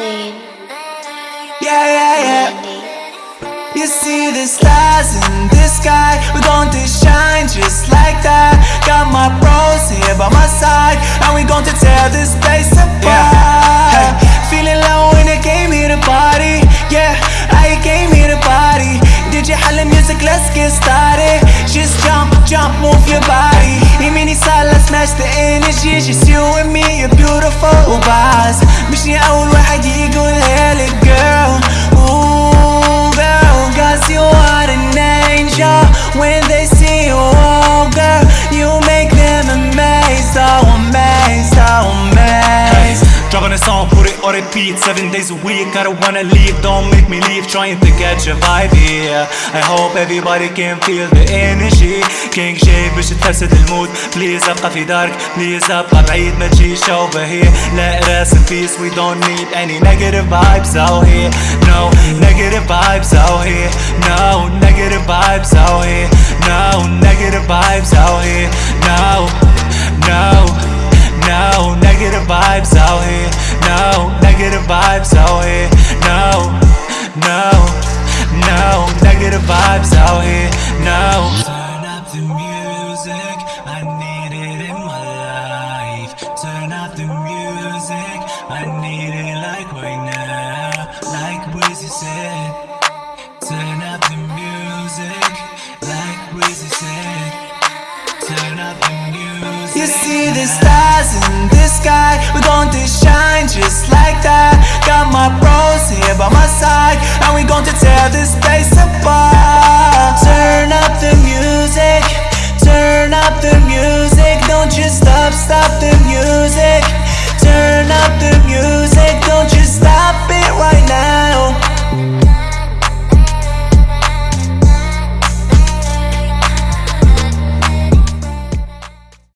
scene. Yeah, yeah, yeah. You see the stars in the sky, we're going to shine just like that. Got my bros here by my side, and we're going to tear this place apart. Yeah. Hey. Feeling low when I came here to party. Yeah, I came here to party. Did you have the music? Let's get started. Just jump, jump, move your body. Imini side, let's match the energy. Just you and me, you're beautiful vibes. مشني أول واحد يقولها لك. amazed Dropping a song, put it on repeat Seven days a week, I don't wanna leave Don't make me leave, trying to catch a vibe here I hope everybody can feel the energy King شيء باش تفسد المود Please ابقى في دارك Please ابقى بعيد ما تجيش over here Let rest in peace, we don't need any negative vibes out here No, negative vibes out here No, negative vibes out here No, vibes out here. No negative vibes out here. No, no, no negative vibes out here. No. Turn up the music, I need it in my life. Turn up the music, I need it like right now. Like Wizzy said. Turn You see the stars in the sky. We're going to shine just like that. Got my bros here by my side. And we're going to tear this place apart. Turn up the music. Turn up the music. Don't you